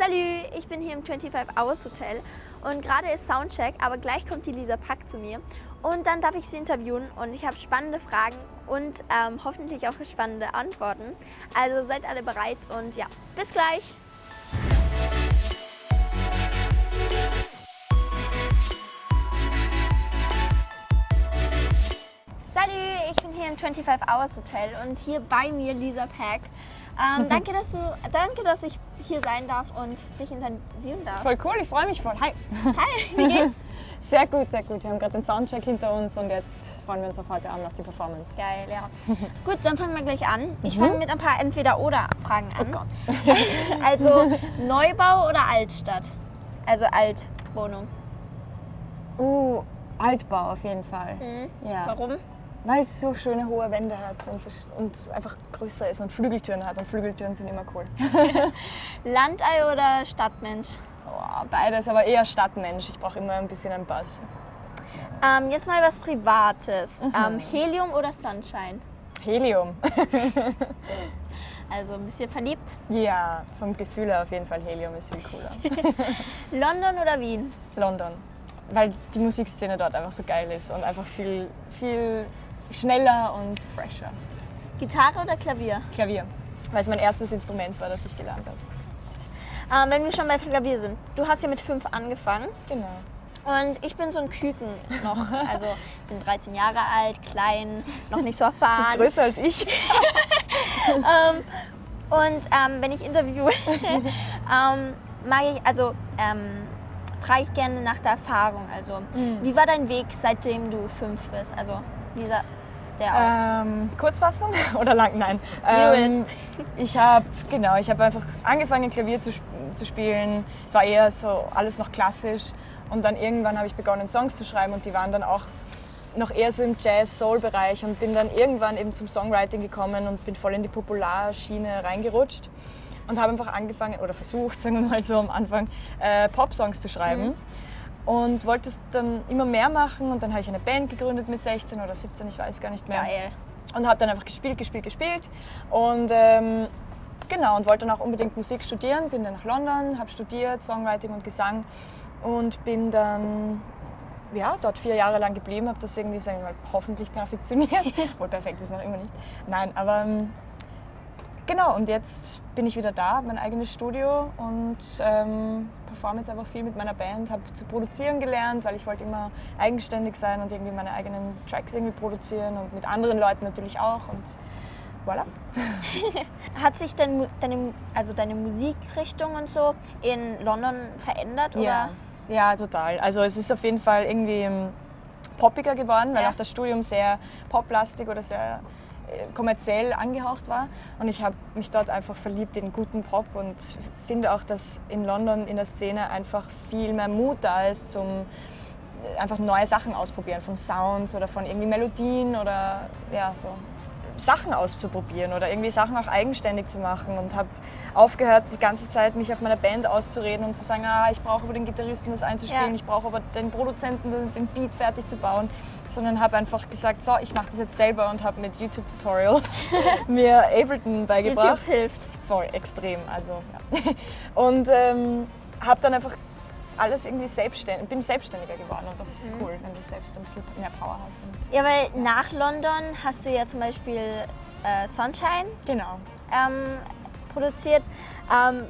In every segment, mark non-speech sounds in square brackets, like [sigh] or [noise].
Salü, ich bin hier im 25 Hours Hotel und gerade ist Soundcheck, aber gleich kommt die Lisa Pack zu mir und dann darf ich sie interviewen und ich habe spannende Fragen und ähm, hoffentlich auch spannende Antworten. Also seid alle bereit und ja, bis gleich! Salü, ich bin hier im 25 Hours Hotel und hier bei mir Lisa Pack. Ähm, danke, dass du, danke, dass ich hier sein darf und dich interviewen darf. Voll cool, ich freue mich voll. Hi. Hi, wie geht's? [laughs] Sehr gut, sehr gut. Wir haben gerade den Soundcheck hinter uns und jetzt freuen wir uns auf heute Abend auf die Performance. Geil, ja. [laughs] gut, dann fangen wir gleich an. Ich fange mit ein paar Entweder-Oder-Fragen an. Oh Gott. [laughs] Also Neubau oder Altstadt? Also Altwohnung. Uh, Altbau auf jeden Fall. Ja. Warum? Weil es so schöne hohe Wände hat und, es- und einfach größer ist und Flügeltüren hat. Und Flügeltüren sind immer cool. [laughs] Landei oder Stadtmensch? Oh, beides, aber eher Stadtmensch. Ich brauche immer ein bisschen einen Bass. Ähm, jetzt mal was Privates. Mhm. Ähm, Helium oder Sunshine? Helium. [laughs] Also ein bisschen verliebt. ja, vom Gefühl her auf jeden Fall Helium ist viel cooler. [laughs] London oder Wien? London. Weil die Musikszene dort einfach so geil ist und einfach viel, viel schneller und fresher. Gitarre oder Klavier? Klavier, weil es mein erstes Instrument war, das ich gelernt habe. Ähm, wenn wir schon bei Klavier sind. Du hast ja mit fünf angefangen Genau. und ich bin so ein Küken noch. Also bin 13 Jahre alt, klein, noch nicht so erfahren. Bist größer als ich. [laughs] Ähm, und ähm, wenn ich interviewe, [laughs] ähm, mag ich, also ähm, frage ich gerne nach der Erfahrung. Also, Mhm. wie war dein Weg, seitdem du fünf bist? Also, wie sah der aus? Ähm, Kurzfassung [laughs] oder lang? Nein. Ähm, ich habe genau, ich habe einfach angefangen Klavier zu, zu spielen. Es war eher so alles noch klassisch und dann irgendwann habe ich begonnen Songs zu schreiben und die waren dann auch noch eher so im Jazz-Soul-Bereich und bin dann irgendwann eben zum Songwriting gekommen und bin voll in die Popularschiene reingerutscht und habe einfach angefangen oder versucht, [laughs] sagen wir mal so am Anfang, äh, Pop-Songs zu schreiben. Und wollte es dann immer mehr machen und dann habe ich eine Band gegründet mit 16 oder 17, ich weiß gar nicht mehr Geil. und habe dann einfach gespielt, gespielt, gespielt und ähm, genau und wollte dann auch unbedingt Musik studieren. Bin dann nach London, habe studiert Songwriting und Gesang und bin dann ja, dort vier Jahre lang geblieben, habe das irgendwie sagen wir mal, hoffentlich perfektioniert. [laughs] Wohl perfekt ist noch immer nicht. Nein, aber ähm, genau und jetzt bin ich wieder da, mein eigenes Studio und ähm, performe jetzt einfach viel mit meiner Band, habe zu produzieren gelernt, weil ich wollte immer eigenständig sein und irgendwie meine eigenen Tracks irgendwie produzieren und mit anderen Leuten natürlich auch und voilà. [laughs] Hat sich dein, Mu- deine, also deine Musikrichtung und so in London verändert? Ja, Oder? ja, total. Also es ist auf jeden Fall irgendwie ähm, poppiger geworden, weil Ja. auch das Studium sehr poplastig oder sehr kommerziell angehaucht war. Und ich habe mich dort einfach verliebt in guten Pop und finde auch, dass in London in der Szene einfach viel mehr Mut da ist zum einfach neue Sachen ausprobieren, von Sounds oder von irgendwie Melodien oder ja, so Sachen auszuprobieren oder irgendwie Sachen auch eigenständig zu machen und habe aufgehört, die ganze Zeit mich auf meiner Band auszureden und zu sagen, ah, ich brauche aber den Gitarristen das einzuspielen, Ja. ich brauche aber den Produzenten den- Beat fertig zu bauen, sondern habe einfach gesagt, so, ich mache das jetzt selber und habe mit YouTube-Tutorials [laughs] mir Ableton beigebracht. YouTube hilft. Voll, extrem. Also, ja. Und ähm, habe dann einfach alles irgendwie selbstständig, bin selbstständiger geworden und das ist cool, wenn du selbst ein bisschen mehr Power hast. Ja, weil nach London hast du ja zum Beispiel äh, Sunshine genau. ähm, produziert. Ähm,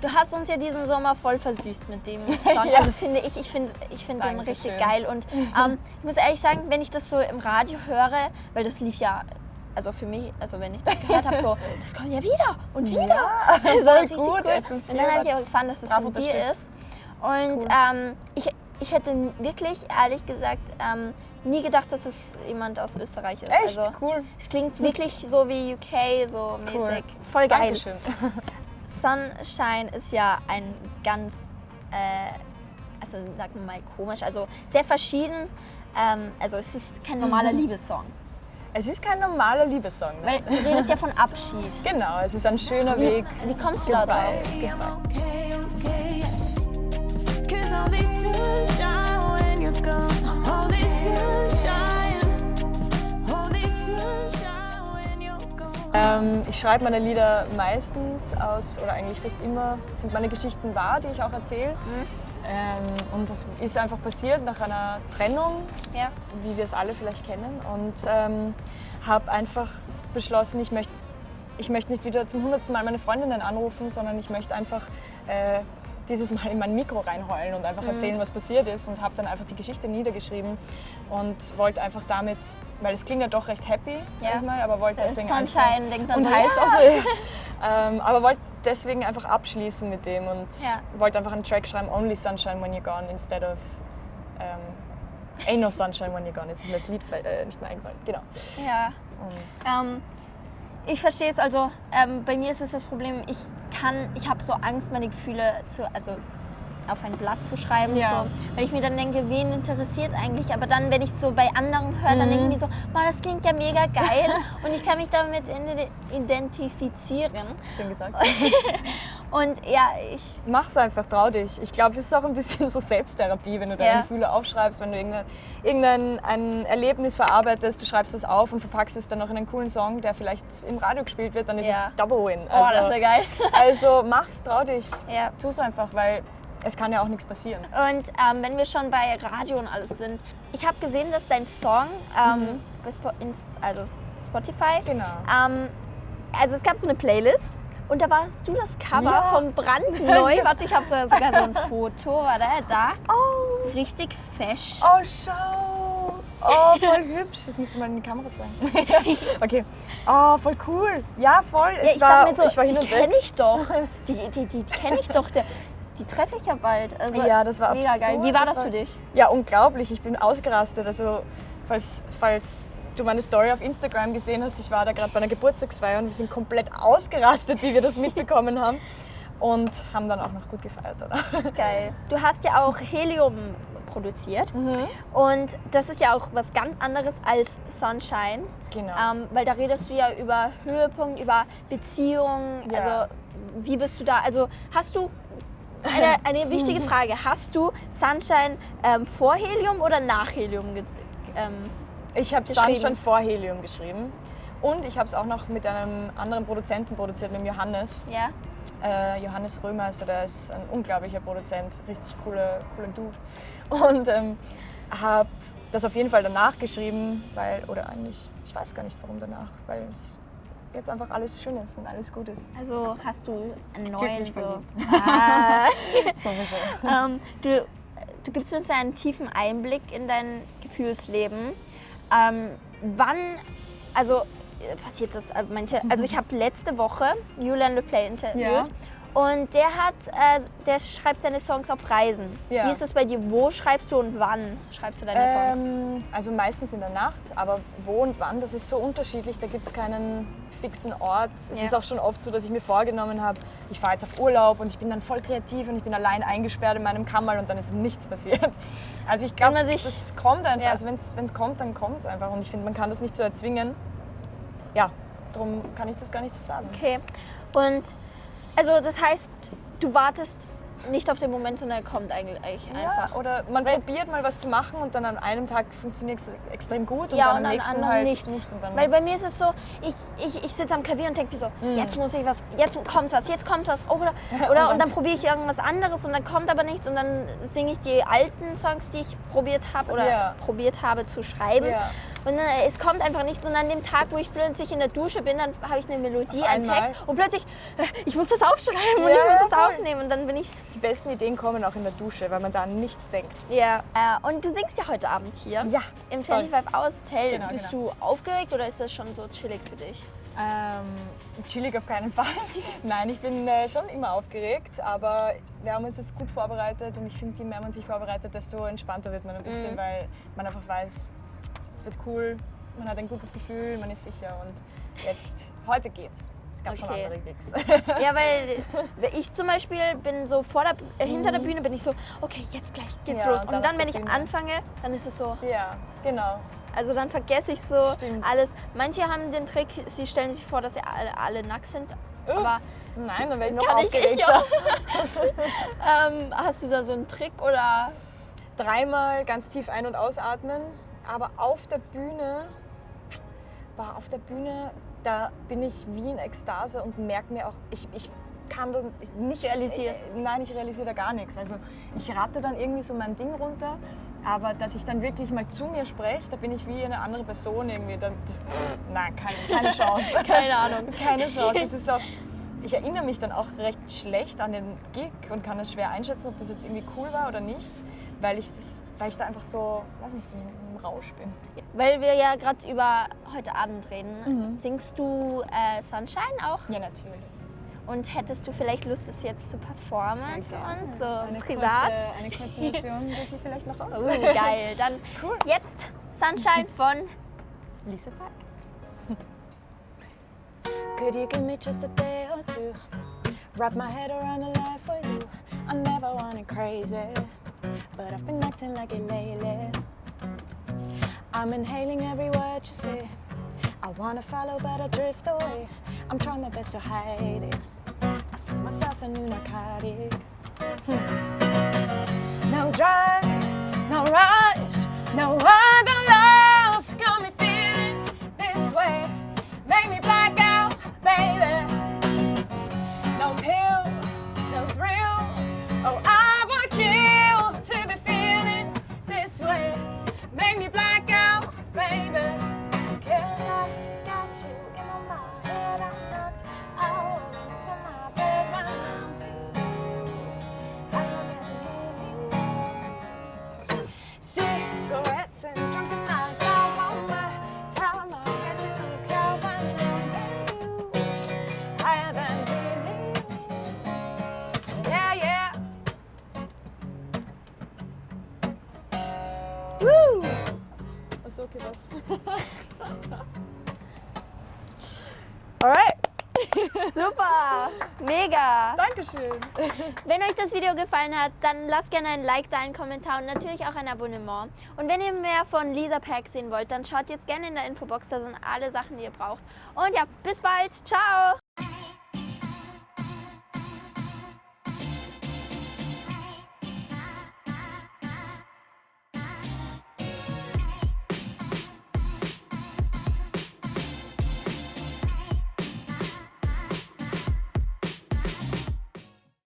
du hast uns ja diesen Sommer voll versüßt mit dem [laughs] Song. Ja. Also finde ich, ich finde ich find den richtig geil. Und [laughs] ähm, ich muss ehrlich sagen, wenn ich das so im Radio höre, weil das lief ja, also für mich, also wenn ich das gehört habe, so, [laughs] das kommt ja wieder und wieder. Ja, Das war richtig gut. cool. FM4 Und dann habe ich hat's erfahren, dass das von dir ist. Und Cool. ähm, ich, ich hätte wirklich, ehrlich gesagt, ähm, nie gedacht, dass es jemand aus Österreich ist. Echt Also, cool. es klingt wirklich so wie UK, so Cool. mäßig. Voll geil. Dankeschön. [laughs] Sunshine ist ja ein ganz, äh, also sagen wir mal komisch, also sehr verschieden. Ähm, also es ist kein normaler Liebessong. Es ist kein normaler Liebessong. Ne? Weil du redest ja von [laughs] Abschied. Genau, es ist ein schöner Wie, Weg. wie kommst du da drauf? Okay, okay. Ähm, ich schreibe meine Lieder meistens aus, oder eigentlich fast immer, sind meine Geschichten wahr, die ich auch erzähle. Ähm, und das ist einfach passiert nach einer Trennung, Ja. wie wir es alle vielleicht kennen. Und ähm, habe einfach beschlossen, ich möchte ich möchte nicht wieder zum hundertsten Mal meine Freundinnen anrufen, sondern ich möchte einfach äh, dieses Mal in mein Mikro reinheulen und einfach erzählen, was passiert ist. Und habe dann einfach die Geschichte niedergeschrieben und wollte einfach damit, weil es klingt ja doch recht happy, sag Ja. ich mal, aber wollte deswegen Sunshine, einfach, denkt man und so, heiß ja. auch so, [laughs] ähm, aber wollte deswegen einfach abschließen mit dem und Ja. wollte einfach einen Track schreiben, Only Sunshine When You're Gone, instead of ähm, Ain't No Sunshine When You're Gone. Jetzt ist mir das Lied äh, nicht mehr eingefallen. Genau. Ja. Und Ähm, ich verstehe es, also ähm, bei mir ist es das Problem, ich kann, ich habe so Angst, meine Gefühle zu, also auf ein Blatt zu schreiben, Ja. so, weil ich mir dann denke, wen interessiert es eigentlich? Aber dann, wenn ich so bei anderen höre, dann denke ich mir so, boah, das klingt ja mega geil [laughs] und ich kann mich damit identifizieren. schön gesagt. [laughs] Und ja, ich, Mach's einfach, trau dich. Ich glaube, es ist auch ein bisschen so Selbsttherapie, wenn du deine Ja. Gefühle aufschreibst, wenn du irgendein, irgendein ein Erlebnis verarbeitest, du schreibst es auf und verpackst es dann noch in einen coolen Song, der vielleicht im Radio gespielt wird, dann ist Ja. es Double Win. oh, das wäre geil. [laughs] also mach's, trau dich. Ja. Tu's einfach, weil es kann ja auch nichts passieren. Und ähm, wenn wir schon bei Radio und alles sind, ich habe gesehen, dass dein Song, ähm, in, also Spotify, Genau. ähm, also es gab so eine Playlist und da warst du das Cover Ja. vom brandneu. [laughs] Warte, ich habe so, sogar so ein [laughs] Foto, warte, da. Oh, Richtig fesch. oh, schau. Oh, voll [laughs] hübsch. Das müsste mal in die Kamera zeigen. okay. Oh, voll cool. Ja, voll. Ja, ich war, dachte mir so, ich war hin die kenne ich doch. Die, die, die, die kenne ich doch. Der, die treffe ich ja bald. Also, Ja, das war mega geil. Wie war Das das, war- für dich? Ja, unglaublich. Ich bin ausgerastet. Also, falls, falls du meine Story auf Instagram gesehen hast, ich war da gerade bei einer Geburtstagsfeier und wir sind komplett ausgerastet, wie wir das [laughs] mitbekommen haben. Und haben dann auch noch gut gefeiert, oder? Geil. Du hast ja auch Helium produziert und das ist ja auch was ganz anderes als Sunshine. Genau. Ähm, weil da redest du ja über Höhepunkt, über Beziehungen. Ja. Also wie bist du da? Also hast du eine, [laughs] eine wichtige Frage. Hast du Sunshine ähm, vor Helium oder nach Helium? ge- Ähm, Ich habe. Sunshine vor Helium geschrieben. Und ich habe es auch noch mit einem anderen Produzenten produziert, mit dem Johannes. ja? Äh, Johannes Römeister, der ist ein unglaublicher Produzent, richtig cooler, cooler Dude. Und ähm, habe das auf jeden Fall danach geschrieben, weil, oder eigentlich, ich weiß gar nicht warum danach, weil es jetzt einfach alles schön ist und alles gut ist. Also hast du einen neuen so. Ah. [laughs] Sowieso. ähm, du, du gibst uns einen tiefen Einblick in dein Gefühlsleben. Ähm, wann, also äh, passiert das? äh, Manche, also ich [laughs] habe letzte Woche Julian LePlay interviewt. Ja. Und der hat, äh, der schreibt seine Songs auf Reisen. Ja. Wie ist das bei dir? Wo schreibst du und wann schreibst du deine Songs? Ähm, also meistens in der Nacht, aber wo und wann, das ist so unterschiedlich, da gibt es keinen fixen Ort. Es Ja. ist auch schon oft so, dass ich mir vorgenommen habe, ich fahre jetzt auf Urlaub und ich bin dann voll kreativ und ich bin allein eingesperrt in meinem Kammerl und dann ist nichts passiert. [laughs] Also ich glaube, das kommt einfach, Ja. also wenn es kommt, dann kommt es einfach und ich finde, man kann das nicht so erzwingen. Ja, darum kann ich das gar nicht so sagen. Okay. Und also das heißt, du wartest nicht auf den Moment, sondern er kommt eigentlich einfach. Ja, oder man Weil- probiert mal was zu machen und dann an einem Tag funktioniert es extrem gut und ja, dann und am an nächsten anderen halt nichts. nicht. Und dann Weil bei mir ist es so, ich, ich, ich sitze am Klavier und denke mir so, Mhm. jetzt muss ich was, jetzt kommt was, jetzt kommt was. Oder, [laughs] oder und dann probiere ich irgendwas anderes und dann kommt aber nichts und dann singe ich die alten Songs, die ich probiert habe oder Ja. probiert habe zu schreiben. Ja. Und äh, es kommt einfach nichts und an dem Tag, wo ich plötzlich in der Dusche bin, dann habe ich eine Melodie, einen. Text und plötzlich, äh, ich muss das aufschreiben und Ja, ich muss das voll. aufnehmen und dann bin ich, Die besten Ideen kommen auch in der Dusche, weil man da an nichts denkt. ja. Äh, und du singst ja heute Abend hier. Ja, Im voll. 25 Hours Hotel. Genau, Bist genau. du aufgeregt oder ist das schon so chillig für dich? Ähm, chillig auf keinen [laughs] Fall. Nein, ich bin äh, schon immer aufgeregt, aber wir haben uns jetzt gut vorbereitet und ich finde, je mehr man sich vorbereitet, desto entspannter wird man ein Mhm. bisschen, weil man einfach weiß, es wird cool, man hat ein gutes Gefühl, man ist sicher und jetzt, heute geht's. Es gab schon Okay. andere Gigs. Ja, [laughs] weil ich zum Beispiel bin so vor der, äh, hinter der Bühne bin ich so, okay, jetzt gleich geht's Mhm. Ja, los. und dann dann, wenn ich Bühne. anfange, dann ist es so, ja, genau. also dann vergesse ich so Stimmt. alles. Manche haben den Trick, sie stellen sich vor, dass sie alle, alle nackt sind. Uh, Aber Nein, dann wäre ich noch ich, ich aufgeregter. auch. [laughs] [laughs] ähm, hast du da so einen Trick oder? Dreimal ganz tief ein- und ausatmen, aber auf der Bühne, war auf der Bühne da bin ich wie in Ekstase und merke mir auch, ich, ich kann da nichts... Realisierst. äh, Nein, ich realisiere da gar nichts. Also ich ratte dann irgendwie so mein Ding runter, aber dass ich dann wirklich mal zu mir spreche, da bin ich wie eine andere Person irgendwie. Da, das, nein, keine, keine Chance. [laughs] Keine Ahnung. keine Chance. Es ist so, [laughs] ich erinnere mich dann auch recht schlecht an den Gig und kann es schwer einschätzen, ob das jetzt irgendwie cool war oder nicht, weil ich, das, weil ich da einfach so, weiß nicht, Rausch bin. Weil wir ja gerade über heute Abend reden, singst du äh, Sunshine auch? Ja, natürlich. Und hättest du vielleicht Lust, es jetzt zu performen Sehr für uns, so eine privat? Kurze, eine kurze Version geht sie vielleicht noch aus. Uh, geil. Dann Cool. jetzt Sunshine von Lisa Pack. Could you give me just a day or two? Wrap my head around a life for you. I never wanted crazy, but I've been acting like it lately. I'm inhaling every word you say. I wanna follow, but I drift away. I'm trying my best to hide it. I found myself a new narcotic. Hmm. No drive, no rush, no other love. Got me feeling this way. Make me black out, baby. No pill, no thrill. Oh, I would kill to be feeling this way. Make me black Was? [laughs] Alright. [laughs] Super, mega. Dankeschön. Wenn euch das Video gefallen hat, dann lasst gerne ein Like da, einen Kommentar und natürlich auch ein Abonnement. Und wenn ihr mehr von Lisa Pack sehen wollt, dann schaut jetzt gerne in der Infobox, da sind alle Sachen, die ihr braucht. Und ja, bis bald. Ciao.